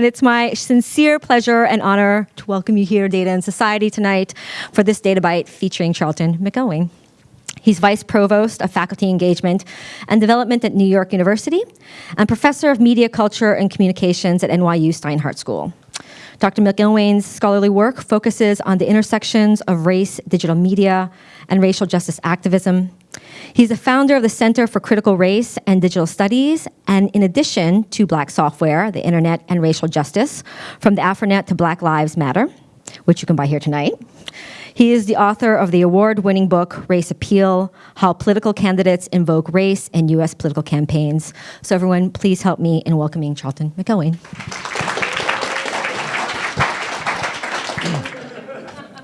And it's my sincere pleasure and honor to welcome you here, Data and Society, tonight for this Data Bite featuring Charlton McIlwain. He's Vice Provost of Faculty Engagement and Development at New York University and Professor of Media Culture and Communications at NYU Steinhardt School. Dr. McIlwain's scholarly work focuses on the intersections of race, digital media, and racial justice activism. He's the founder of the Center for Critical Race and Digital Studies, and in addition to Black Software, the Internet and Racial Justice, from the Afronet to Black Lives Matter, which you can buy here tonight. He is the author of the award-winning book, Race Appeal, How Political Candidates Invoke Race in U.S. Political Campaigns. So everyone, please help me in welcoming Charlton McIlwain.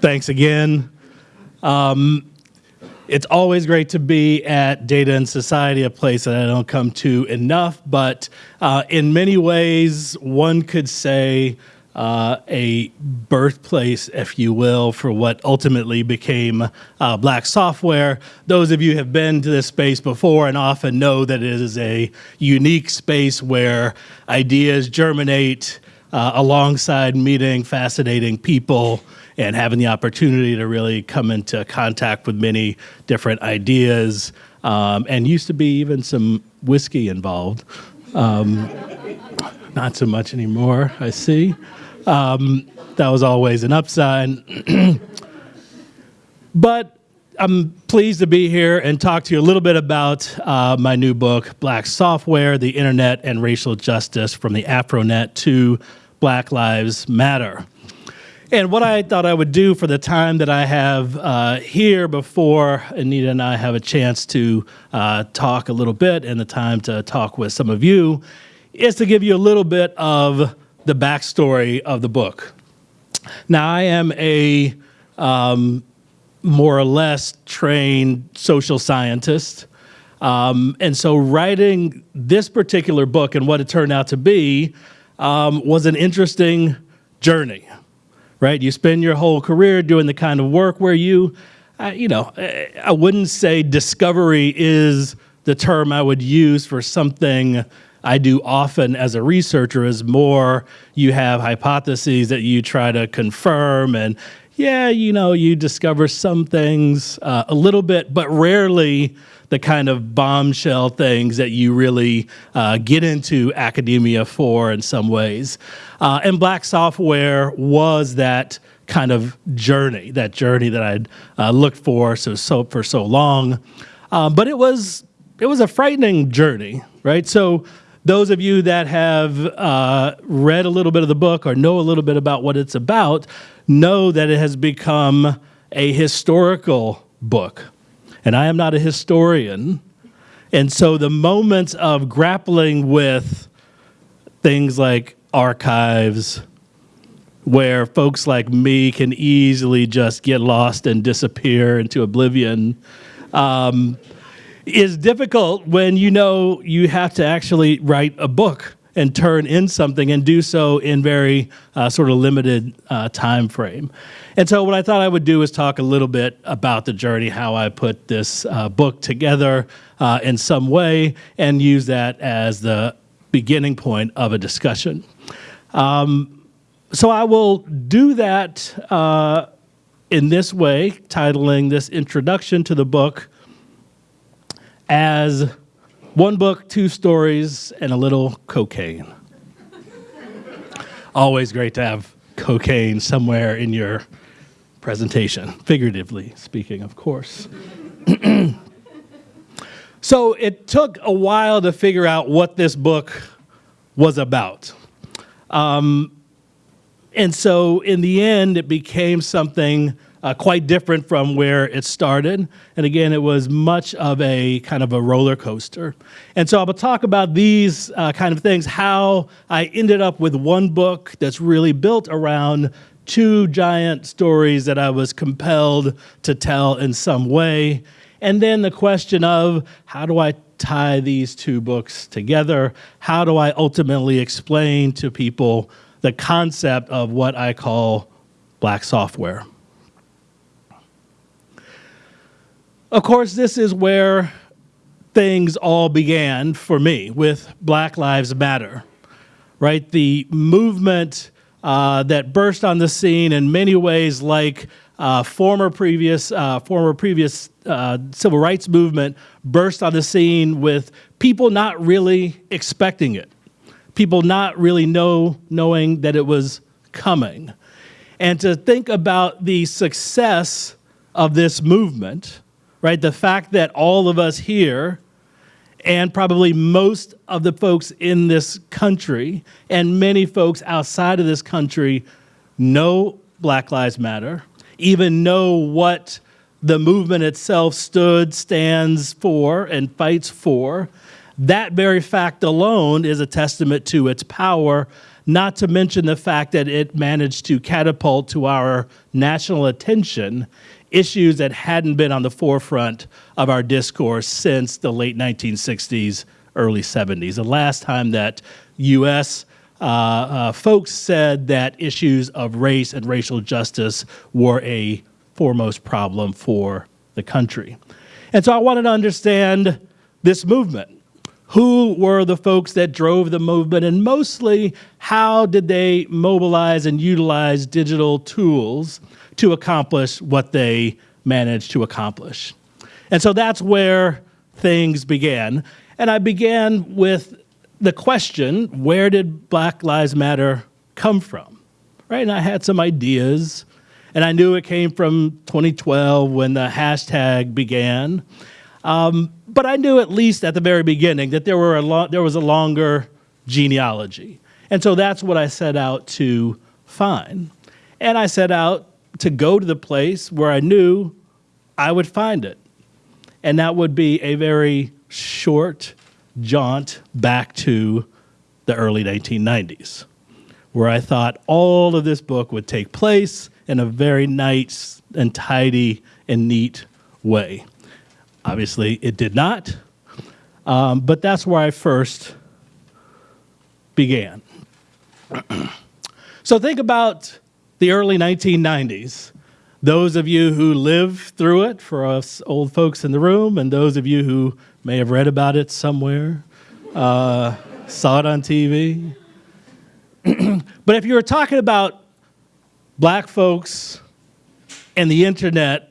Thanks again. Um, it's always great to be at Data and Society, a place that I don't come to enough, but uh, in many ways, one could say uh, a birthplace, if you will, for what ultimately became uh, black software. Those of you who have been to this space before and often know that it is a unique space where ideas germinate uh, alongside meeting fascinating people and having the opportunity to really come into contact with many different ideas. Um, and used to be even some whiskey involved. Um, not so much anymore, I see. Um, that was always an upside. but I'm pleased to be here and talk to you a little bit about uh, my new book, Black Software, the Internet and Racial Justice from the Afronet to Black Lives Matter. And what I thought I would do for the time that I have uh, here before Anita and I have a chance to uh, talk a little bit and the time to talk with some of you is to give you a little bit of the backstory of the book. Now, I am a um, more or less trained social scientist. Um, and so writing this particular book and what it turned out to be um, was an interesting journey, right? You spend your whole career doing the kind of work where you, uh, you know, I wouldn't say discovery is the term I would use for something I do often as a researcher is more you have hypotheses that you try to confirm and yeah, you know, you discover some things uh, a little bit, but rarely the kind of bombshell things that you really uh, get into academia for in some ways. Uh, and black software was that kind of journey, that journey that I'd uh, looked for so, so for so long. Um, but it was it was a frightening journey, right? So those of you that have uh, read a little bit of the book or know a little bit about what it's about know that it has become a historical book. And I am not a historian. And so the moments of grappling with things like archives, where folks like me can easily just get lost and disappear into oblivion, um, is difficult when you know you have to actually write a book and turn in something and do so in very uh, sort of limited uh, time frame. And so what I thought I would do is talk a little bit about the journey, how I put this uh, book together uh, in some way and use that as the beginning point of a discussion. Um, so I will do that uh, in this way, titling this introduction to the book, as one book, two stories, and a little cocaine. Always great to have cocaine somewhere in your presentation, figuratively speaking, of course. so it took a while to figure out what this book was about. Um, and so in the end, it became something uh, quite different from where it started. And again, it was much of a kind of a roller coaster. And so I will talk about these uh, kind of things, how I ended up with one book that's really built around two giant stories that I was compelled to tell in some way. And then the question of how do I tie these two books together? How do I ultimately explain to people the concept of what I call black software? Of course, this is where things all began for me with Black Lives Matter. right? The movement uh, that burst on the scene in many ways like uh, former previous uh, former previous uh, civil rights movement burst on the scene with people not really expecting it, people not really know knowing that it was coming, and to think about the success of this movement, right? The fact that all of us here and probably most of the folks in this country and many folks outside of this country know Black Lives Matter, even know what the movement itself stood, stands for, and fights for. That very fact alone is a testament to its power, not to mention the fact that it managed to catapult to our national attention issues that hadn't been on the forefront of our discourse since the late 1960s, early 70s. The last time that U.S. Uh, uh, folks said that issues of race and racial justice were a foremost problem for the country. And so I wanted to understand this movement. Who were the folks that drove the movement, and mostly how did they mobilize and utilize digital tools to accomplish what they managed to accomplish? And so that's where things began. And I began with the question where did Black Lives Matter come from? Right? And I had some ideas, and I knew it came from 2012 when the hashtag began. Um, but I knew at least at the very beginning that there, were a there was a longer genealogy. And so that's what I set out to find. And I set out to go to the place where I knew I would find it. And that would be a very short jaunt back to the early 1990s, where I thought all of this book would take place in a very nice and tidy and neat way. Obviously, it did not, um, but that's where I first began. so think about the early 1990s. Those of you who lived through it, for us old folks in the room, and those of you who may have read about it somewhere, uh, saw it on TV. but if you were talking about black folks and the internet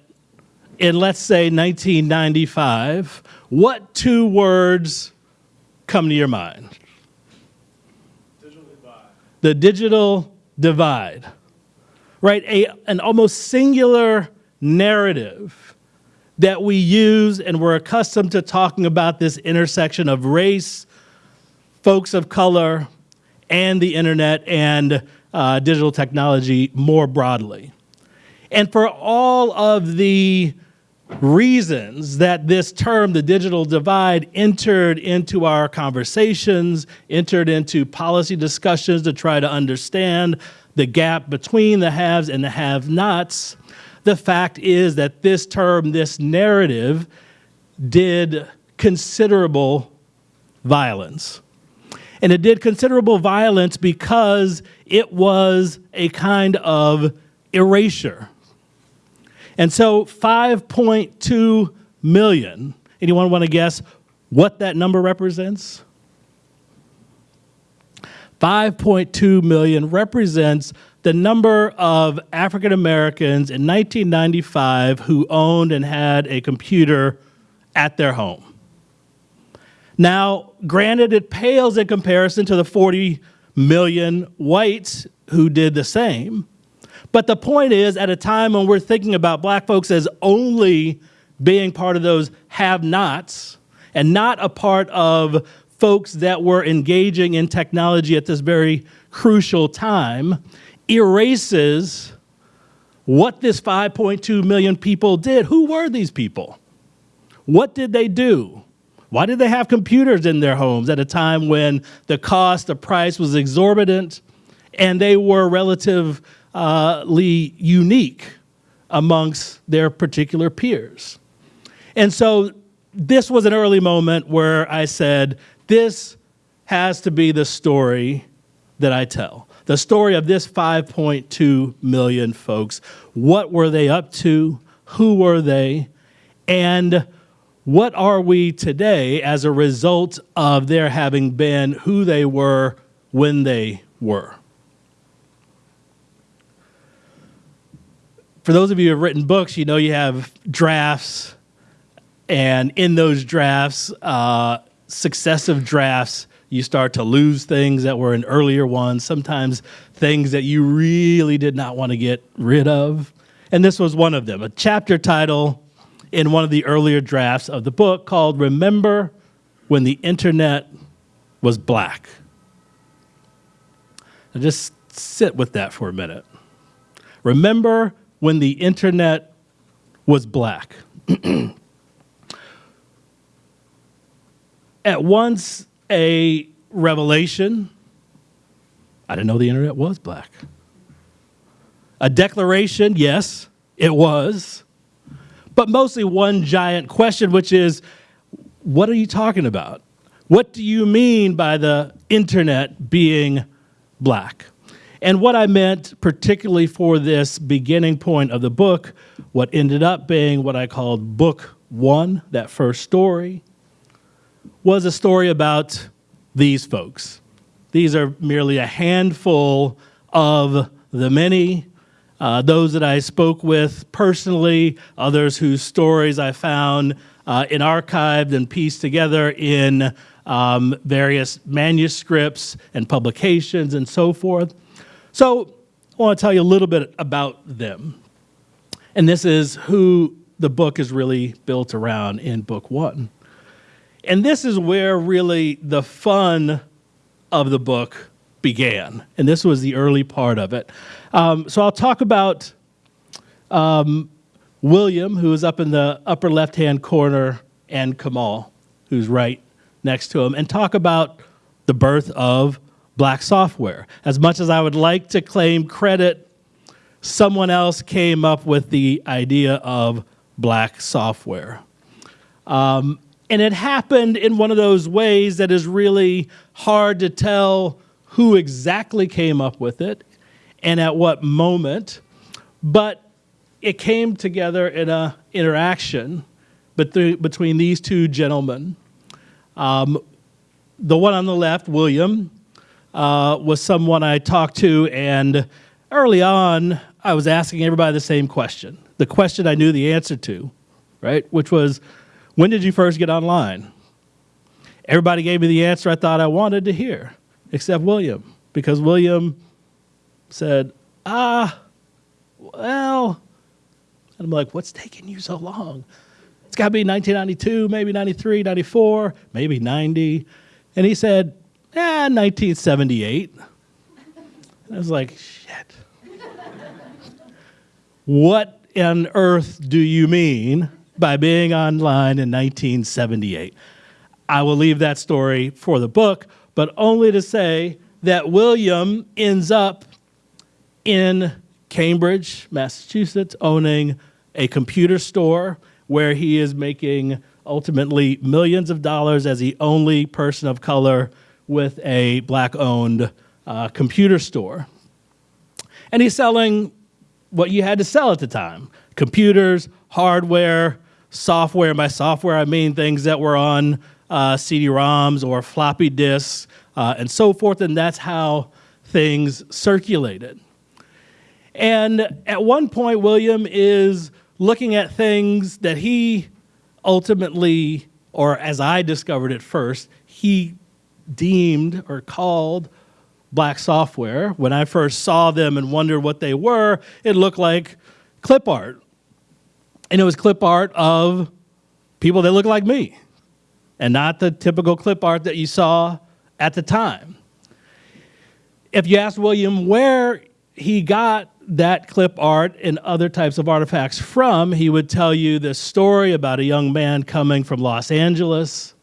in, let's say, 1995, what two words come to your mind? Digital the digital divide right? A, an almost singular narrative that we use and we're accustomed to talking about this intersection of race, folks of color, and the internet and uh, digital technology more broadly. And for all of the reasons that this term, the digital divide, entered into our conversations, entered into policy discussions to try to understand the gap between the haves and the have nots, the fact is that this term, this narrative, did considerable violence. And it did considerable violence because it was a kind of erasure. And so 5.2 million, anyone want to guess what that number represents? 5.2 million represents the number of African Americans in 1995 who owned and had a computer at their home. Now, granted, it pales in comparison to the 40 million whites who did the same. But the point is, at a time when we're thinking about black folks as only being part of those have nots and not a part of folks that were engaging in technology at this very crucial time erases what this 5.2 million people did. Who were these people? What did they do? Why did they have computers in their homes at a time when the cost, the price was exorbitant, and they were relatively Uh, unique amongst their particular peers? And so this was an early moment where I said, this has to be the story that I tell. The story of this 5.2 million folks. What were they up to? Who were they? And what are we today as a result of their having been who they were when they were. For those of you who have written books, you know you have drafts, and in those drafts, uh, successive drafts, you start to lose things that were in earlier ones, sometimes things that you really did not want to get rid of. And this was one of them, a chapter title in one of the earlier drafts of the book called Remember When the Internet Was Black. Now just sit with that for a minute. Remember when the internet was black. At once a revelation, I didn't know the internet was black. A declaration, yes, it was. But mostly one giant question, which is what are you talking about? What do you mean by the internet being black? And what I meant, particularly for this beginning point of the book, what ended up being what I called book one, that first story, was a story about these folks. These are merely a handful of the many, uh, those that I spoke with personally, others whose stories I found uh, in archived and pieced together in um, various manuscripts and publications and so forth. So I want to tell you a little bit about them. And this is who the book is really built around in book one. And this is where really the fun of the book began. And this was the early part of it. Um, so I'll talk about um, William, who is up in the upper left hand corner, and Kamal, who's right next to him, and talk about the birth of black software. As much as I would like to claim credit, someone else came up with the idea of black software. Um, and it happened in one of those ways that is really hard to tell who exactly came up with it and at what moment, but it came together in an interaction between these two gentlemen. Um, the one on the left, William, uh, was someone I talked to, and early on, I was asking everybody the same question, the question I knew the answer to, right? Which was, when did you first get online? Everybody gave me the answer I thought I wanted to hear, except William, because William said, ah, well, and I'm like, what's taking you so long? It's got to be 1992, maybe 93, 94, maybe 90. And he said, eh, 1978. I was like, shit. what on earth do you mean by being online in 1978. I will leave that story for the book, but only to say that William ends up in Cambridge, Massachusetts, owning a computer store where he is making ultimately millions of dollars as the only person of color with a black owned uh, computer store. And he's selling what you had to sell at the time computers, hardware, software. By software, I mean things that were on uh, CD-ROMs or floppy disks uh, and so forth, and that's how things circulated. And at one point, William is looking at things that he ultimately, or as I discovered it first, he deemed or called black software. When I first saw them and wondered what they were, it looked like clip art and it was clip art of people that look like me and not the typical clip art that you saw at the time. If you ask William where he got that clip art and other types of artifacts from, he would tell you this story about a young man coming from Los Angeles,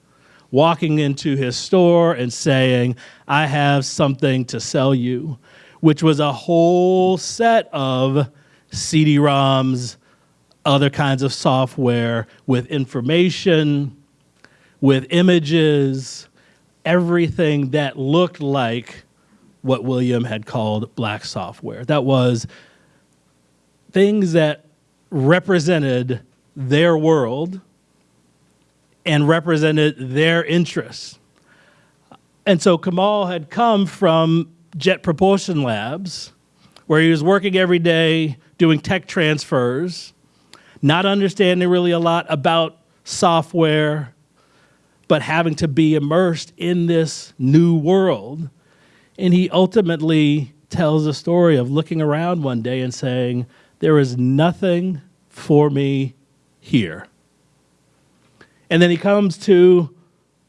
walking into his store and saying, I have something to sell you, which was a whole set of CD-ROMs, other kinds of software with information, with images, everything that looked like what William had called black software. That was things that represented their world and represented their interests. And so Kamal had come from Jet Propulsion Labs, where he was working every day doing tech transfers, not understanding really a lot about software, but having to be immersed in this new world. And he ultimately tells a story of looking around one day and saying, There is nothing for me here. And then he comes to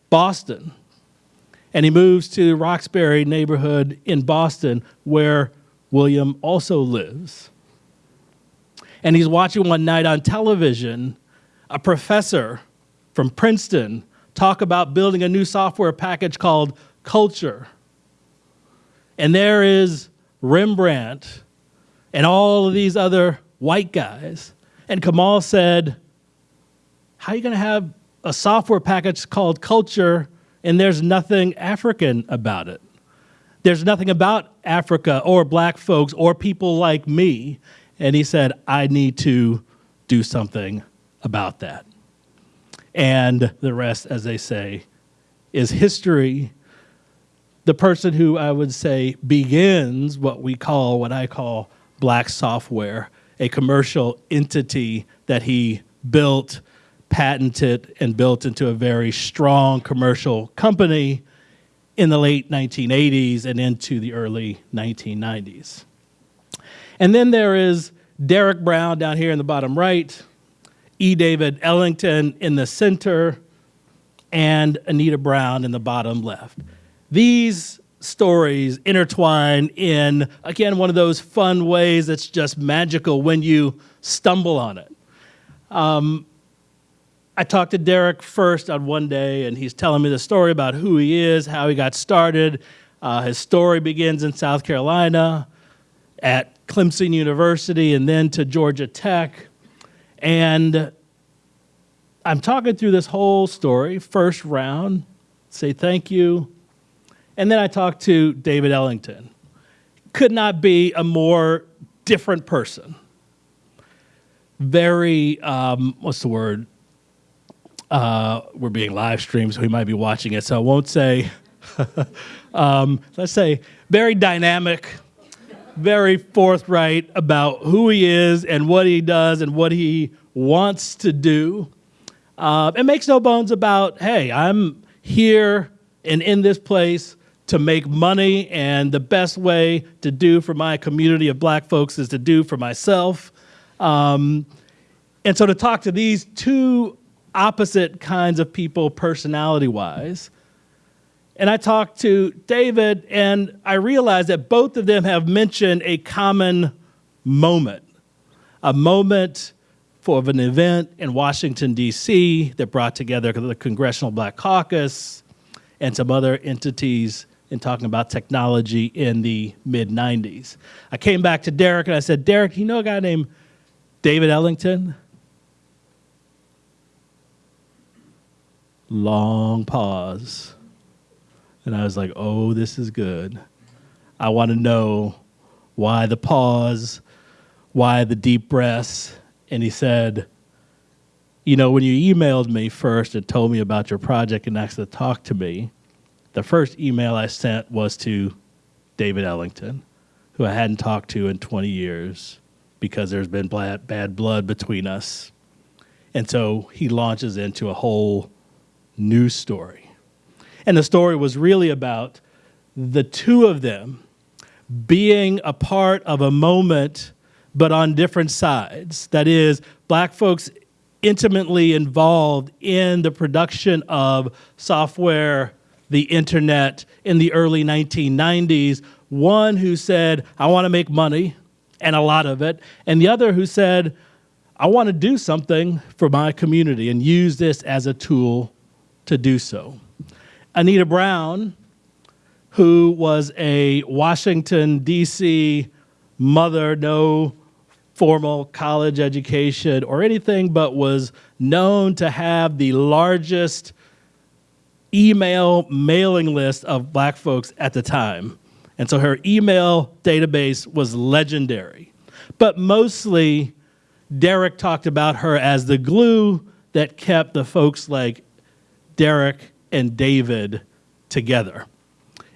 Boston and he moves to the Roxbury neighborhood in Boston where William also lives. And he's watching one night on television a professor from Princeton talk about building a new software package called Culture. And there is Rembrandt and all of these other white guys. And Kamal said, How are you going to have a software package called Culture and there's nothing African about it? There's nothing about Africa or black folks or people like me. And he said, I need to do something about that. And the rest, as they say, is history. The person who I would say begins what we call, what I call black software, a commercial entity that he built, patented, and built into a very strong commercial company in the late 1980s and into the early 1990s. And then there is Derek Brown down here in the bottom right, E. David Ellington in the center, and Anita Brown in the bottom left. These stories intertwine in, again, one of those fun ways that's just magical when you stumble on it. Um, I talked to Derek first on one day, and he's telling me the story about who he is, how he got started. Uh, his story begins in South Carolina at Clemson University and then to Georgia Tech. And I'm talking through this whole story, first round, say thank you. And then I talked to David Ellington. Could not be a more different person. Very, um, what's the word? Uh, we're being live streamed, so he might be watching it, so I won't say. um, let's say very dynamic, very forthright about who he is and what he does and what he wants to do. Uh, and makes no bones about, hey, I'm here and in this place to make money, and the best way to do for my community of black folks is to do for myself. Um, and so to talk to these two opposite kinds of people personality wise, and I talked to David, and I realized that both of them have mentioned a common moment, a moment for an event in Washington, D.C., that brought together the Congressional Black Caucus and some other entities in talking about technology in the mid 90s. I came back to Derek and I said, Derek, you know a guy named David Ellington? Long pause. And I was like, oh, this is good. I want to know why the pause, why the deep breaths. And he said, you know, when you emailed me first and told me about your project and asked to talk to me, the first email I sent was to David Ellington, who I hadn't talked to in 20 years because there's been bad blood between us. And so he launches into a whole new story. And the story was really about the two of them being a part of a moment, but on different sides. That is, black folks intimately involved in the production of software, the internet in the early 1990s. One who said, I want to make money, and a lot of it, and the other who said, I want to do something for my community and use this as a tool to do so. Anita Brown, who was a Washington, D.C. mother, no formal college education or anything, but was known to have the largest email mailing list of black folks at the time. And so her email database was legendary. But mostly, Derek talked about her as the glue that kept the folks like Derek and David together.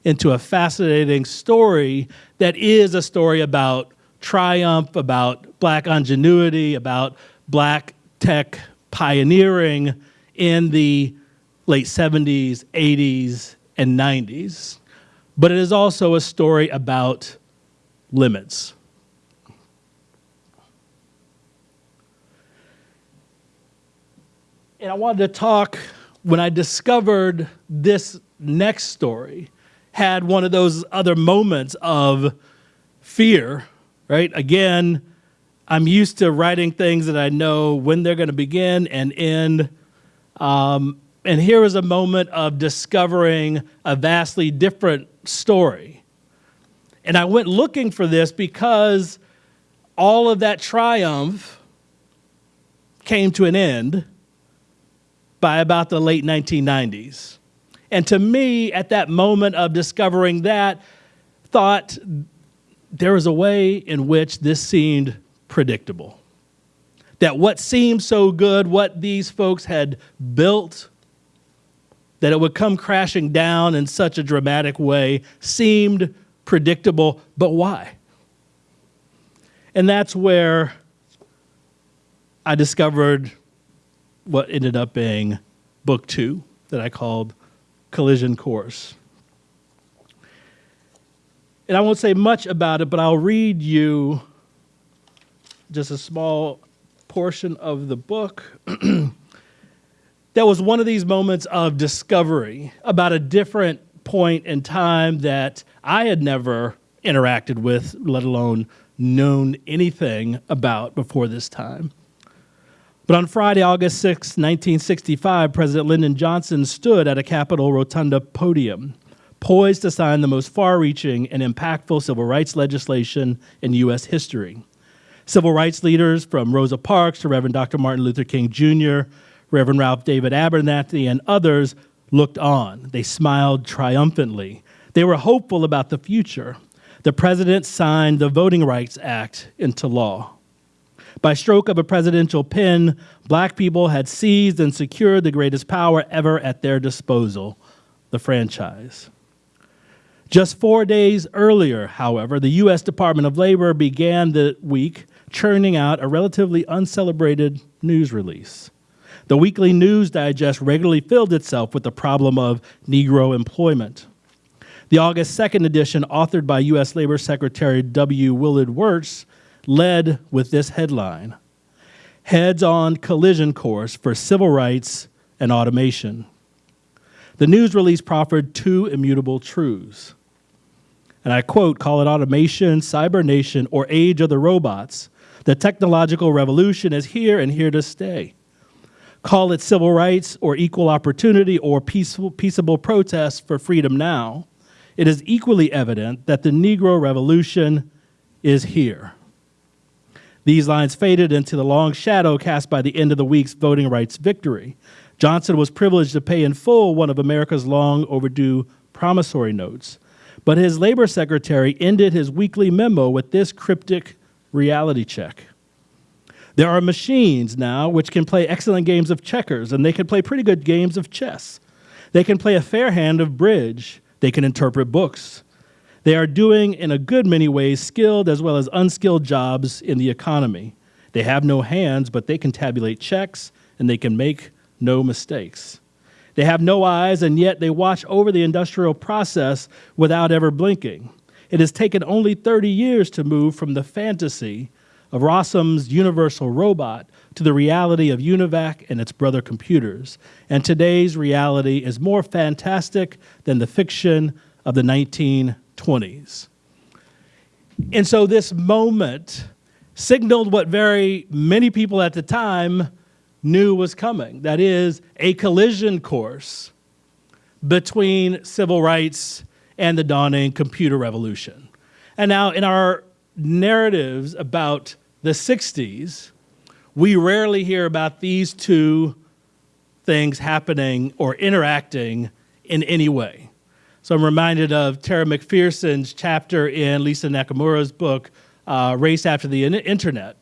into a fascinating story that is a story about triumph, about black ingenuity, about black tech pioneering in the late 70s, 80s, and 90s. But it is also a story about limits. And I wanted to talk when I discovered this next story had one of those other moments of fear, right? Again, I'm used to writing things that I know when they're going to begin and end. Um, and here is a moment of discovering a vastly different story. And I went looking for this because all of that triumph came to an end by about the late 1990s. And to me, at that moment of discovering that, thought there was a way in which this seemed predictable. That what seemed so good, what these folks had built, that it would come crashing down in such a dramatic way seemed predictable, but why? And that's where I discovered what ended up being book two that I called Collision Course. And I won't say much about it, but I'll read you just a small portion of the book. that was one of these moments of discovery about a different point in time that I had never interacted with, let alone known anything about before this time. But on Friday, August 6, 1965, President Lyndon Johnson stood at a Capitol Rotunda podium, poised to sign the most far reaching and impactful civil rights legislation in U.S. history. Civil rights leaders from Rosa Parks to Reverend Dr. Martin Luther King Jr., Reverend Ralph David Abernathy, and others looked on. They smiled triumphantly. They were hopeful about the future. The president signed the Voting Rights Act into law. By stroke of a presidential pen, black people had seized and secured the greatest power ever at their disposal the franchise. Just four days earlier, however, the U.S. Department of Labor began the week churning out a relatively uncelebrated news release. The weekly News Digest regularly filled itself with the problem of Negro employment. The August 2nd edition, authored by U.S. Labor Secretary W. Willard Wirtz, led with this headline Heads on collision course for civil rights and automation. The news release proffered two immutable truths. And I quote call it automation, cybernation, or age of the robots. The technological revolution is here and here to stay. Call it civil rights or equal opportunity or peaceful, peaceable protest for freedom now. It is equally evident that the Negro Revolution is here. These lines faded into the long shadow cast by the end of the week's voting rights victory. Johnson was privileged to pay in full one of America's long overdue promissory notes. But his labor secretary ended his weekly memo with this cryptic reality check. There are machines now which can play excellent games of checkers, and they can play pretty good games of chess. They can play a fair hand of bridge. They can interpret books. They are doing, in a good many ways, skilled as well as unskilled jobs in the economy. They have no hands, but they can tabulate checks and they can make no mistakes. They have no eyes, and yet they watch over the industrial process without ever blinking. It has taken only 30 years to move from the fantasy of Rossum's universal robot to the reality of UNIVAC and its brother computers. And today's reality is more fantastic than the fiction of the 19 20s. And so this moment signaled what very many people at the time knew was coming that is, a collision course between civil rights and the dawning computer revolution. And now, in our narratives about the 60s, we rarely hear about these two things happening or interacting in any way. So I'm reminded of Tara McPherson's chapter in Lisa Nakamura's book, uh, Race After the Internet,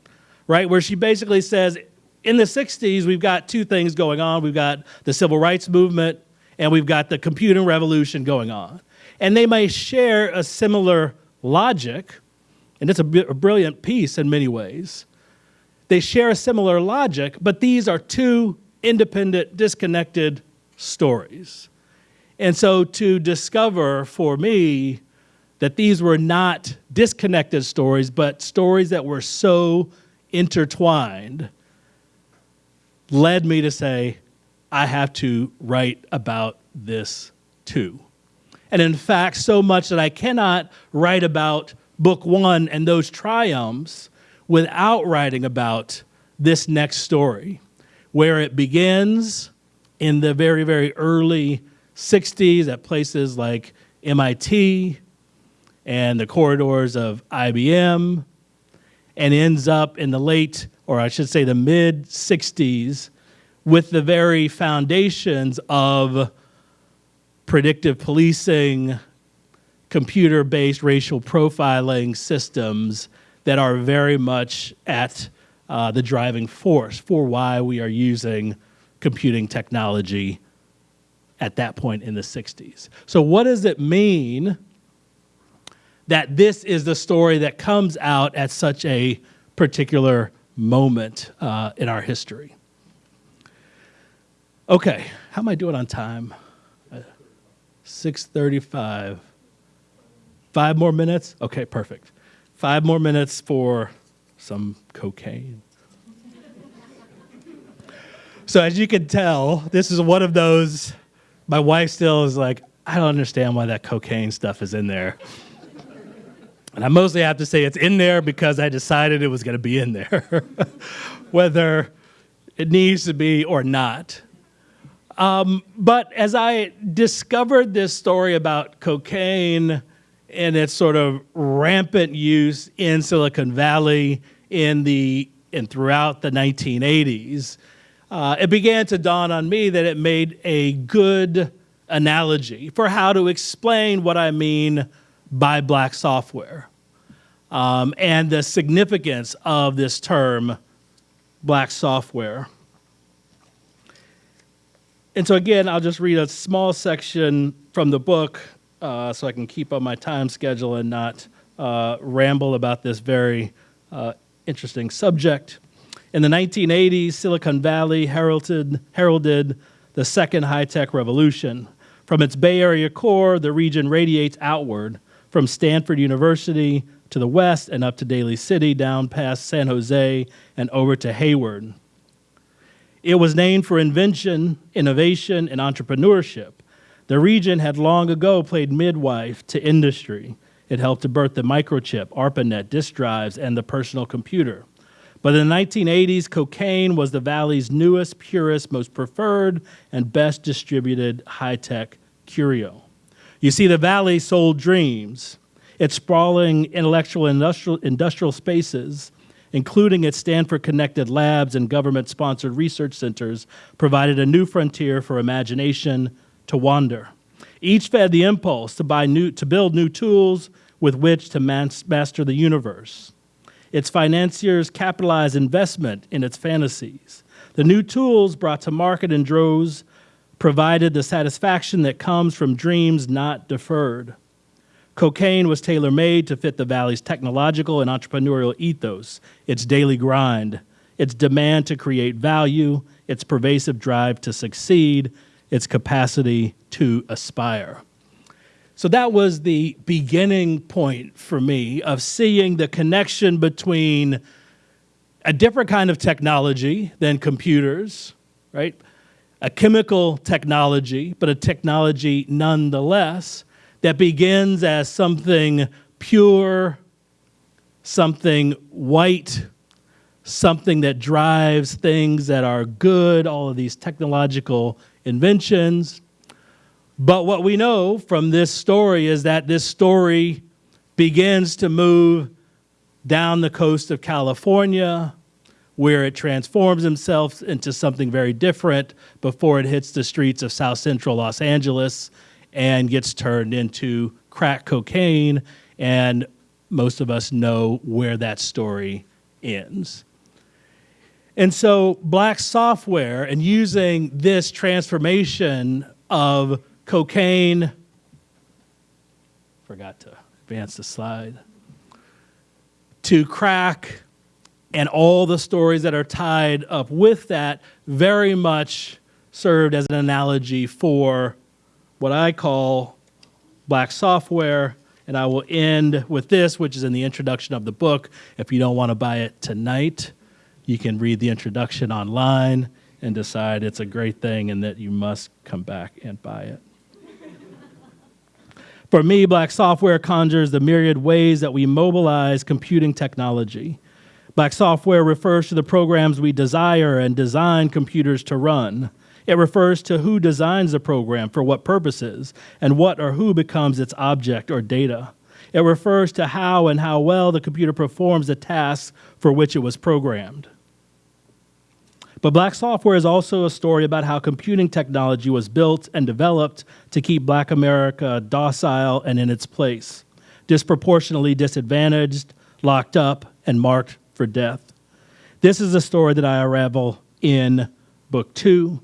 right? Where she basically says, in the 60s, we've got two things going on. We've got the civil rights movement and we've got the computing revolution going on. And they may share a similar logic, and it's a, a brilliant piece in many ways. They share a similar logic, but these are two independent, disconnected stories. And so to discover for me that these were not disconnected stories, but stories that were so intertwined, led me to say, I have to write about this too. And in fact, so much that I cannot write about book one and those triumphs without writing about this next story, where it begins in the very, very early 60s at places like MIT and the corridors of IBM, and ends up in the late, or I should say the mid 60s, with the very foundations of predictive policing, computer based racial profiling systems that are very much at uh, the driving force for why we are using computing technology at that point in the 60s. So, what does it mean that this is the story that comes out at such a particular moment uh, in our history? Okay, how am I doing on time? Uh, 6:35. Five more minutes? Okay, perfect. Five more minutes for some cocaine. so as you can tell, this is one of those my wife still is like, I don't understand why that cocaine stuff is in there. And I mostly have to say it's in there because I decided it was going to be in there, whether it needs to be or not. Um, but as I discovered this story about cocaine and its sort of rampant use in Silicon Valley in the and throughout the 1980s, uh, it began to dawn on me that it made a good analogy for how to explain what I mean by black software um, and the significance of this term, black software. And so, again, I'll just read a small section from the book uh, so I can keep on my time schedule and not uh, ramble about this very uh, interesting subject. In the 1980s, Silicon Valley heralded, heralded the second high tech revolution. From its Bay Area core, the region radiates outward from Stanford University to the west and up to Daly City, down past San Jose, and over to Hayward. It was named for invention, innovation, and entrepreneurship. The region had long ago played midwife to industry. It helped to birth the microchip, ARPANET, disk drives, and the personal computer. But in the 1980s, cocaine was the valley's newest, purest, most preferred, and best distributed high tech curio. You see, the valley sold dreams. Its sprawling intellectual industrial, industrial spaces including its Stanford connected labs and government sponsored research centers, provided a new frontier for imagination to wander. Each fed the impulse to, buy new, to build new tools with which to master the universe. Its financiers capitalized investment in its fantasies. The new tools brought to market in droves provided the satisfaction that comes from dreams not deferred. Cocaine was tailor made to fit the Valley's technological and entrepreneurial ethos, its daily grind, its demand to create value, its pervasive drive to succeed, its capacity to aspire. So that was the beginning point for me of seeing the connection between a different kind of technology than computers, right? A chemical technology, but a technology nonetheless that begins as something pure, something white, something that drives things that are good, all of these technological inventions. But what we know from this story is that this story begins to move down the coast of California, where it transforms itself into something very different before it hits the streets of South Central Los Angeles and gets turned into crack cocaine. And most of us know where that story ends. And so, black software and using this transformation of cocaine forgot to advance the slide. To crack and all the stories that are tied up with that very much served as an analogy for what I call black software. And I will end with this, which is in the introduction of the book. If you don't want to buy it tonight, you can read the introduction online and decide it's a great thing and that you must come back and buy it. For me, black software conjures the myriad ways that we mobilize computing technology. Black software refers to the programs we desire and design computers to run. It refers to who designs the program for what purposes and what or who becomes its object or data. It refers to how and how well the computer performs the tasks for which it was programmed. But black software is also a story about how computing technology was built and developed to keep black America docile and in its place, disproportionately disadvantaged, locked up, and marked for death. This is a story that I unravel in book two,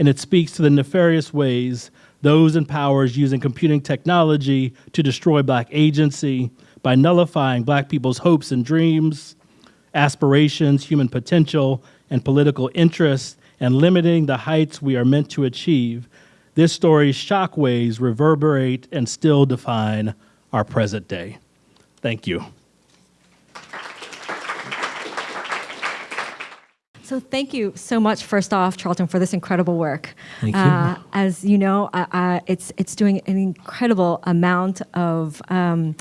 and it speaks to the nefarious ways those in powers using computing technology to destroy black agency by nullifying black people's hopes and dreams, aspirations, human potential, and political interests, and limiting the heights we are meant to achieve. This story's shockwaves reverberate and still define our present day. Thank you. So thank you so much, first off, Charlton, for this incredible work. Thank you. Uh, as you know, uh, uh, it's it's doing an incredible amount of um,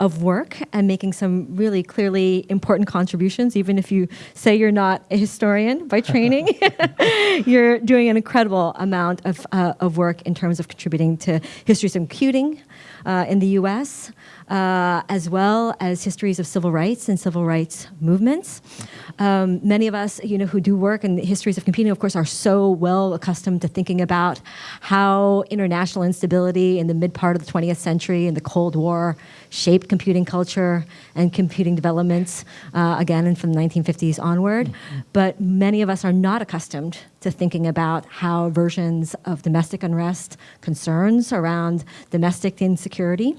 of work and making some really clearly important contributions. Even if you say you're not a historian by training, you're doing an incredible amount of uh, of work in terms of contributing to histories of computing uh, in the U.S uh, as well as histories of civil rights and civil rights movements. Um, many of us, you know, who do work in histories of computing, of course, are so well accustomed to thinking about how international instability in the mid part of the 20th century and the Cold War shaped computing culture and computing developments, uh, again, and from the 1950s onward. Mm -hmm. But many of us are not accustomed to thinking about how versions of domestic unrest, concerns around domestic insecurity,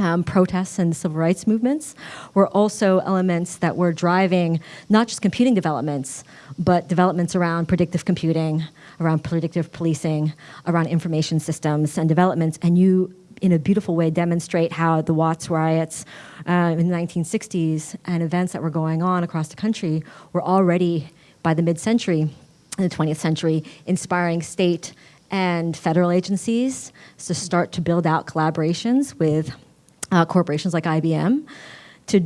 um, protests and civil rights movements were also elements that were driving not just computing developments, but developments around predictive computing, around predictive policing, around information systems and developments. And you, in a beautiful way, demonstrate how the Watts riots uh, in the 1960s and events that were going on across the country were already, by the mid-century, in the 20th century, inspiring state and federal agencies to start to build out collaborations with uh, corporations like IBM to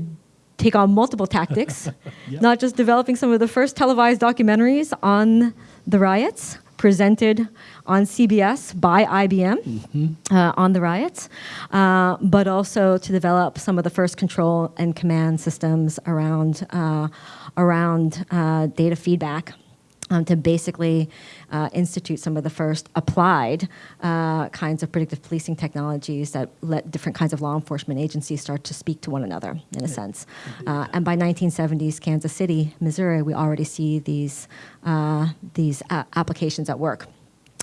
take on multiple tactics, yep. not just developing some of the first televised documentaries on the riots presented on CBS by IBM mm -hmm. uh, on the riots, uh, but also to develop some of the first control and command systems around, uh, around uh, data feedback um, to basically uh, institute some of the first applied uh, kinds of predictive policing technologies that let different kinds of law enforcement agencies start to speak to one another, in a sense. Uh, and by 1970s, Kansas City, Missouri, we already see these, uh, these applications at work.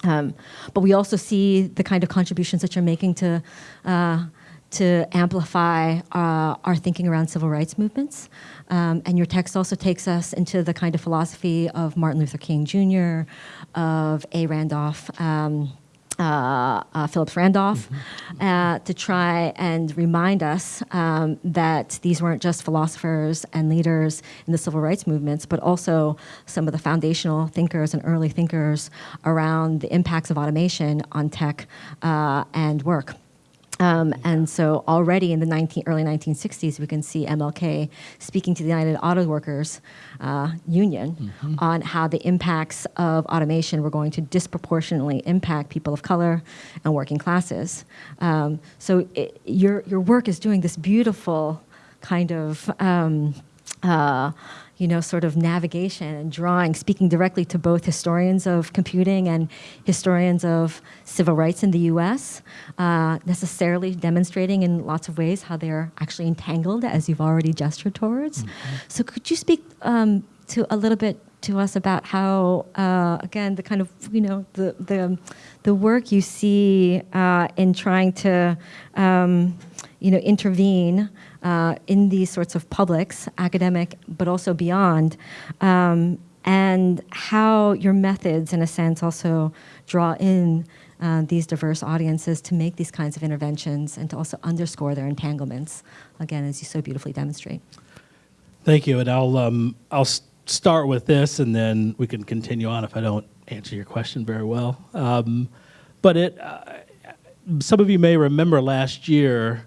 Um, but we also see the kind of contributions that you're making to uh, to amplify uh, our thinking around civil rights movements. Um, and your text also takes us into the kind of philosophy of Martin Luther King Jr., of A. Randolph, um, uh, uh, Phillips Randolph, mm -hmm. to try and remind us um, that these weren't just philosophers and leaders in the civil rights movements, but also some of the foundational thinkers and early thinkers around the impacts of automation on tech uh, and work. Um, and so already in the 19, early 1960s, we can see MLK speaking to the United Auto Workers uh, Union mm -hmm. on how the impacts of automation were going to disproportionately impact people of color and working classes. Um, so it, your, your work is doing this beautiful kind of um, uh, you know, sort of navigation and drawing, speaking directly to both historians of computing and historians of civil rights in the US, uh, necessarily demonstrating in lots of ways how they're actually entangled, as you've already gestured towards. Mm -hmm. So could you speak um, to a little bit to us about how, uh, again, the kind of you know the the the work you see uh, in trying to um, you know intervene uh, in these sorts of publics, academic, but also beyond, um, and how your methods, in a sense, also draw in. Uh, these diverse audiences to make these kinds of interventions and to also underscore their entanglements, again, as you so beautifully demonstrate. Thank you, and I'll um, I'll start with this, and then we can continue on if I don't answer your question very well. Um, but it, uh, some of you may remember last year,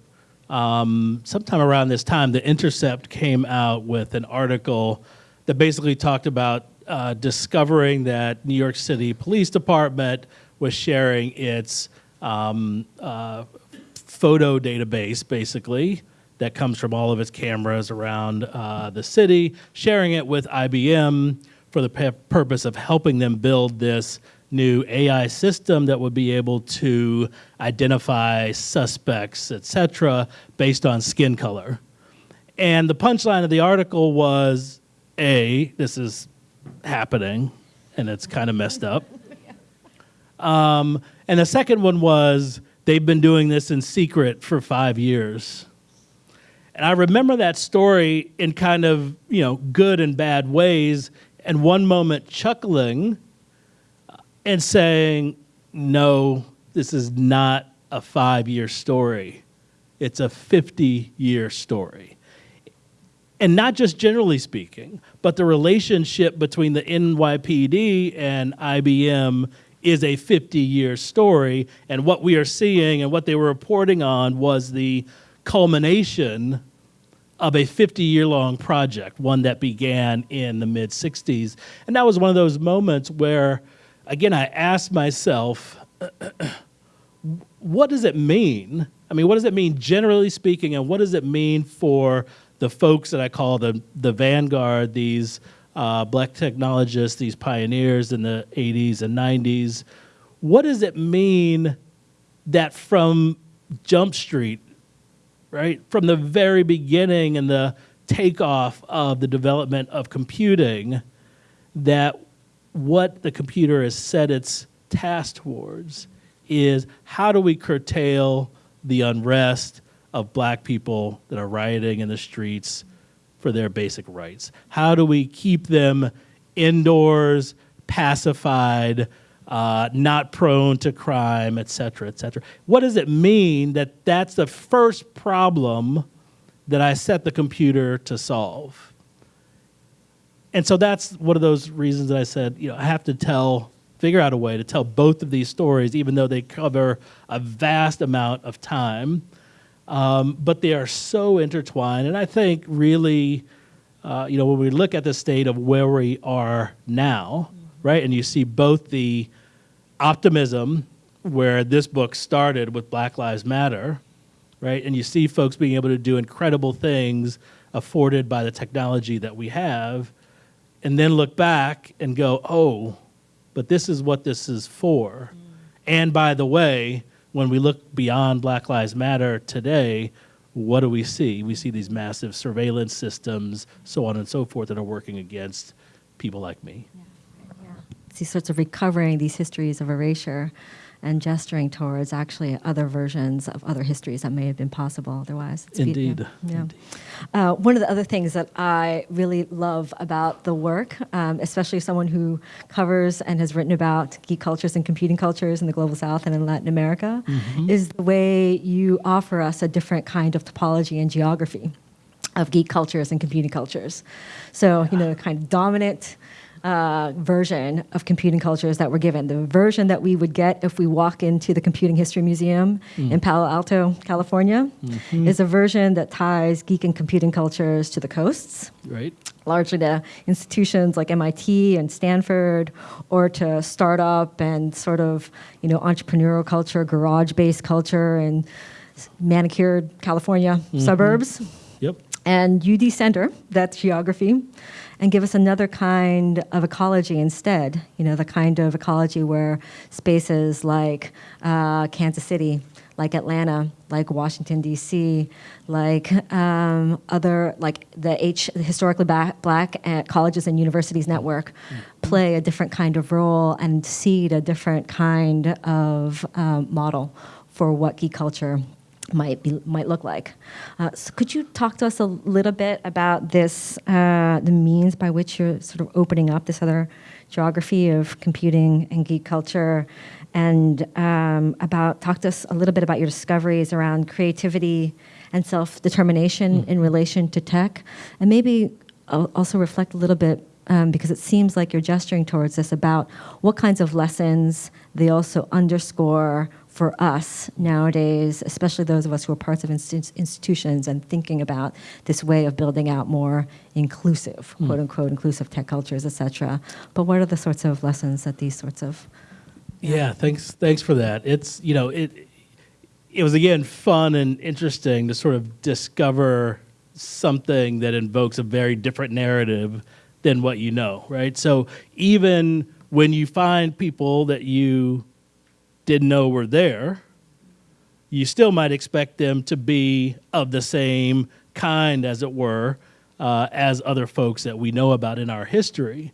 um, sometime around this time, The Intercept came out with an article that basically talked about uh, discovering that New York City Police Department was sharing its um, uh, photo database, basically, that comes from all of its cameras around uh, the city, sharing it with IBM for the purpose of helping them build this new AI system that would be able to identify suspects, et cetera, based on skin color. And the punchline of the article was A, this is happening and it's kind of messed up. Um, and the second one was they've been doing this in secret for five years. And I remember that story in kind of, you know, good and bad ways, and one moment chuckling and saying, no, this is not a five year story. It's a 50 year story. And not just generally speaking, but the relationship between the NYPD and IBM is a 50 year story. And what we are seeing and what they were reporting on was the culmination of a 50 year long project, one that began in the mid 60s. And that was one of those moments where, again, I asked myself, what does it mean? I mean, what does it mean generally speaking, and what does it mean for the folks that I call the, the vanguard, these uh, black technologists, these pioneers in the 80s and 90s? What does it mean that from Jump Street, right, from the very beginning and the takeoff of the development of computing, that what the computer has set its task towards is how do we curtail the unrest of black people that are rioting in the streets for their basic rights? How do we keep them indoors, pacified, uh, not prone to crime, et cetera, et cetera? What does it mean that that's the first problem that I set the computer to solve? And so that's one of those reasons that I said, you know, I have to tell, figure out a way to tell both of these stories, even though they cover a vast amount of time. Um, but they are so intertwined. And I think really, uh, you know, when we look at the state of where we are now, right, and you see both the optimism where this book started with Black Lives Matter, right, and you see folks being able to do incredible things afforded by the technology that we have, and then look back and go, oh, but this is what this is for. Mm. And by the way, when we look beyond Black Lives Matter today, what do we see? We see these massive surveillance systems, so on and so forth, that are working against people like me. these sorts of recovering these histories of erasure and gesturing towards actually other versions of other histories that may have been possible otherwise. It's be- Indeed. Yeah. yeah. Indeed. Uh, one of the other things that I really love about the work, um, especially someone who covers and has written about geek cultures and computing cultures in the global south and in Latin America, is the way you offer us a different kind of topology and geography of geek cultures and computing cultures. So, you know, kind of dominant uh, version of computing cultures that we're given. The version that we would get if we walk into the Computing History Museum mm. in Palo Alto, California, mm-hmm. is a version that ties geek and computing cultures to the coasts Right? largely to institutions like MIT and Stanford, or to startup and sort of you know entrepreneurial culture, garage-based culture, and manicured California mm-hmm. suburbs. Yep. And you decenter that geography and give us another kind of ecology instead, you know, the kind of ecology where spaces like uh, Kansas City, like Atlanta, like Washington, D.C., like um, other, like the H, the historically black, black uh, colleges and universities network play a different kind of role and seed a different kind of um, model for what geek culture might be might look like. Uh, so could you talk to us a little bit about this, uh, the means by which you're sort of opening up this other geography of computing and geek culture, and um, about talk to us a little bit about your discoveries around creativity and self-determination in relation to tech, and maybe al- also reflect a little bit. Um, because it seems like you're gesturing towards this about what kinds of lessons they also underscore for us nowadays, especially those of us who are parts of insti- institutions and thinking about this way of building out more inclusive, hmm. quote unquote, inclusive tech cultures, et cetera. But what are the sorts of lessons that these sorts of Yeah, thanks. Thanks for that. It's you know it. It was again fun and interesting to sort of discover something that invokes a very different narrative than what you know, right? So even when you find people that you didn't know were there, you still might expect them to be of the same kind, as it were, uh, as other folks that we know about in our history.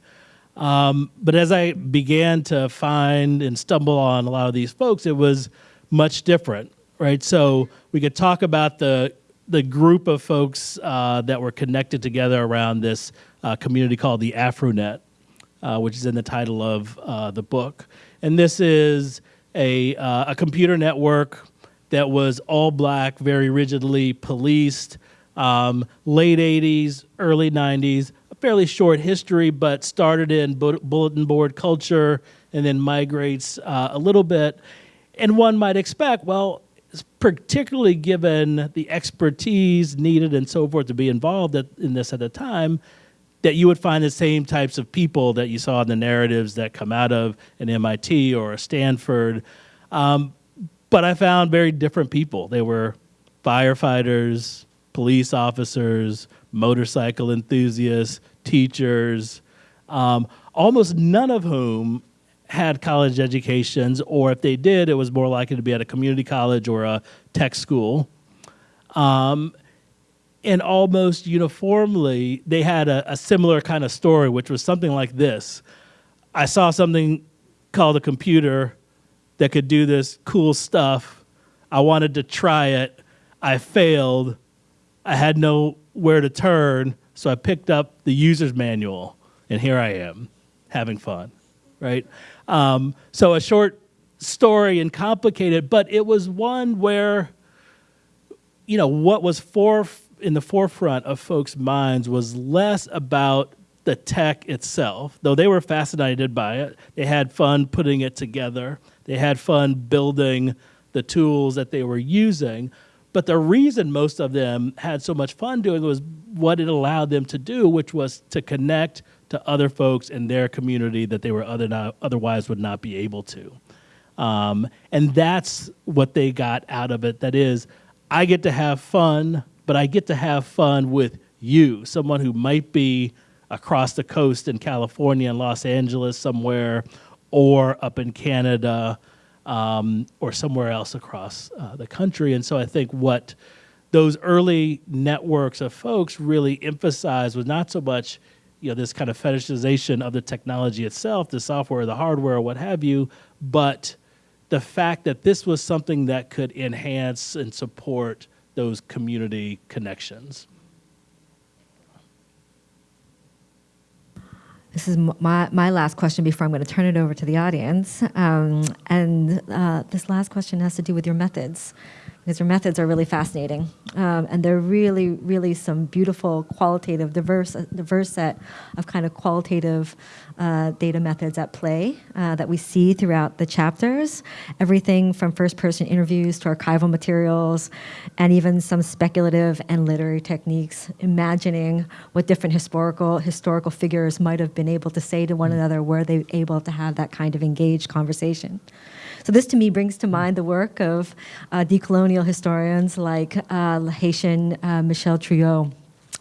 Um, but as I began to find and stumble on a lot of these folks, it was much different, right? So we could talk about the the group of folks uh, that were connected together around this uh, community called the AfroNet, uh, which is in the title of uh, the book. And this is a, uh, a computer network that was all black, very rigidly policed, um, late 80s, early 90s, a fairly short history, but started in bu- bulletin board culture and then migrates uh, a little bit. And one might expect, well, particularly given the expertise needed and so forth to be involved at, in this at the time, that you would find the same types of people that you saw in the narratives that come out of an MIT or a Stanford. Um, but I found very different people. They were firefighters, police officers, motorcycle enthusiasts, teachers, um, almost none of whom had college educations, or if they did, it was more likely to be at a community college or a tech school. Um, and almost uniformly, they had a, a similar kind of story, which was something like this I saw something called a computer that could do this cool stuff. I wanted to try it. I failed. I had nowhere to turn, so I picked up the user's manual, and here I am, having fun, right? Um, so a short story and complicated, but it was one where, you know, what was for in the forefront of folks' minds was less about the tech itself, though they were fascinated by it. They had fun putting it together. They had fun building the tools that they were using. But the reason most of them had so much fun doing was what it allowed them to do, which was to connect to other folks in their community that they were other not, otherwise would not be able to. Um, and that's what they got out of it. That is, I get to have fun, but I get to have fun with you, someone who might be across the coast in California and Los Angeles somewhere, or up in Canada, um, or somewhere else across uh, the country. And so I think what those early networks of folks really emphasized was not so much you know this kind of fetishization of the technology itself, the software, the hardware, or what have you, but the fact that this was something that could enhance and support those community connections. This is my, my last question before I'm going to turn it over to the audience. Um, and uh, this last question has to do with your methods, because your methods are really fascinating. Um, and they're really, really some beautiful, qualitative, diverse, diverse set of kind of qualitative uh, data methods at play uh, that we see throughout the chapters. Everything from first person interviews to archival materials, and even some speculative and literary techniques, imagining what different historical, historical figures might have been able to say to one another, were they able to have that kind of engaged conversation. So this to me brings to mind the work of uh, decolonial historians like uh, Haitian uh, Michel Trouillot,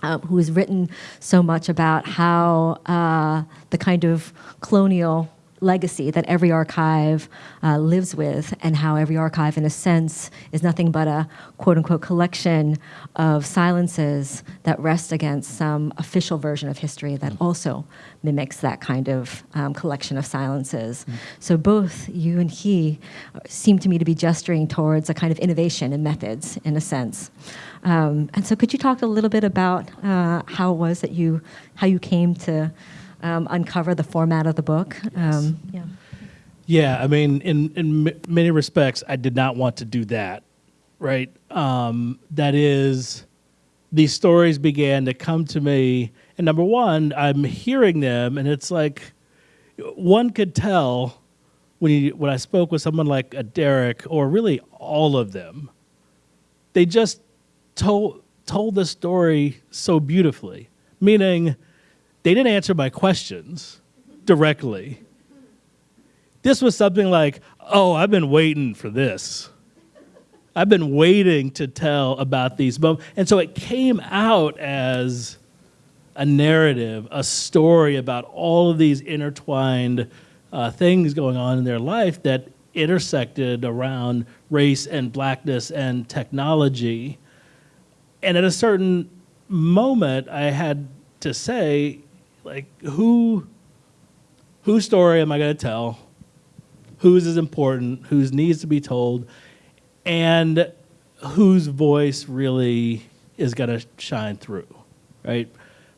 um, who has written so much about how uh, the kind of colonial legacy that every archive uh, lives with, and how every archive, in a sense, is nothing but a quote unquote collection of silences that rest against some official version of history that also mimics that kind of um, collection of silences. So both you and he seem to me to be gesturing towards a kind of innovation in methods, in a sense. Um, and so, could you talk a little bit about uh, how it was that you, how you came to um, uncover the format of the book? Um, yeah. Yeah, I mean, in in m- many respects, I did not want to do that. Right. Um, that is, these stories began to come to me, and number one, I'm hearing them, and it's like one could tell when you when I spoke with someone like a Derek, or really all of them, they just told told the story so beautifully. Meaning, they didn't answer my questions directly. This was something like, "Oh, I've been waiting for this. I've been waiting to tell about these moments," and so it came out as a narrative, a story about all of these intertwined uh, things going on in their life that intersected around race and blackness and technology. And at a certain moment, I had to say, like, who, whose story am I going to tell? Whose is important? Whose needs to be told? And whose voice really is going to shine through, right?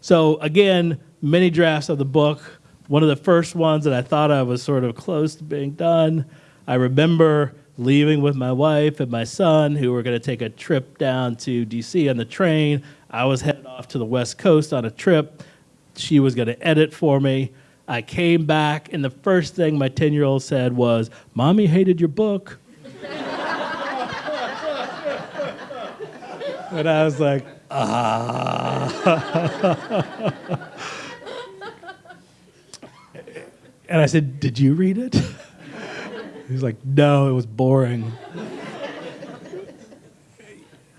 So again, many drafts of the book. One of the first ones that I thought I was sort of close to being done. I remember leaving with my wife and my son, who were going to take a trip down to DC on the train. I was headed off to the West Coast on a trip. She was going to edit for me. I came back, and the first thing my 10 year old said was, Mommy hated your book. and I was like, ah. and I said, Did you read it? He's like, No, it was boring.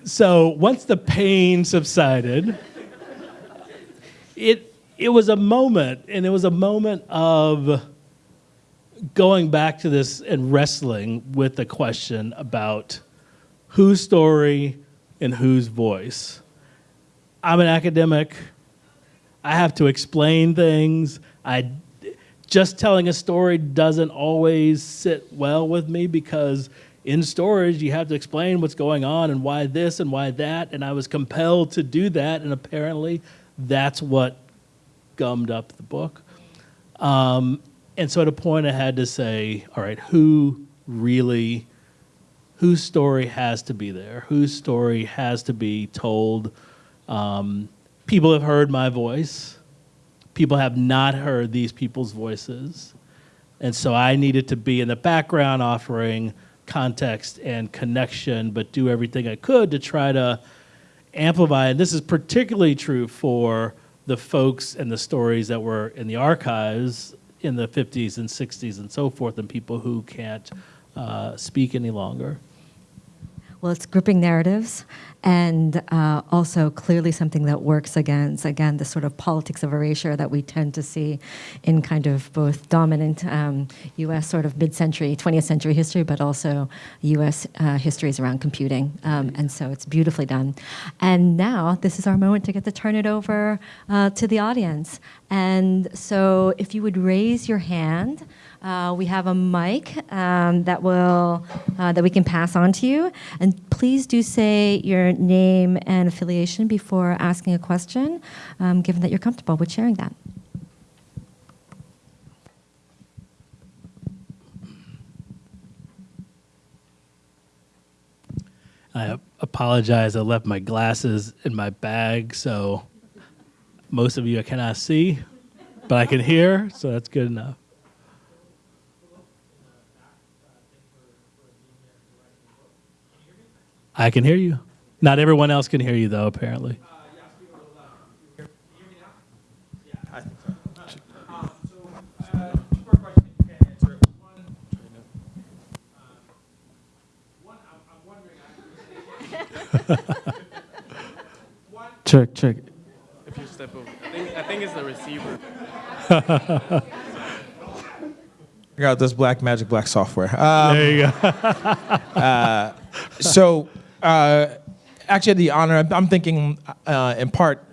so once the pain subsided, it, it was a moment, and it was a moment of going back to this and wrestling with the question about whose story and whose voice. I'm an academic. I have to explain things. I just telling a story doesn't always sit well with me because in storage you have to explain what's going on and why this and why that and I was compelled to do that and apparently that's what gummed up the book. Um, and so at a point I had to say, all right, who really whose story has to be there, whose story has to be told. Um, people have heard my voice. People have not heard these people's voices. And so I needed to be in the background offering context and connection, but do everything I could to try to amplify. And this is particularly true for the folks and the stories that were in the archives in the 50s and 60s and so forth, and people who can't uh, speak any longer. Well, it's gripping narratives and uh, also clearly something that works against, again, the sort of politics of erasure that we tend to see in kind of both dominant um, US sort of mid century, 20th century history, but also US uh, histories around computing. Um, and so it's beautifully done. And now this is our moment to get to turn it over uh, to the audience. And so if you would raise your hand, uh, we have a mic um, that will uh, that we can pass on to you, and please do say your name and affiliation before asking a question, um, given that you're comfortable with sharing that. I apologize. I left my glasses in my bag, so most of you I cannot see, but I can hear, so that's good enough. I can hear you. Not everyone else can hear you, though, apparently. Check, check. think it's the receiver. I got this black magic black software. Um, there you go. so uh, actually had the honor I'm- i'm thinking uh, in part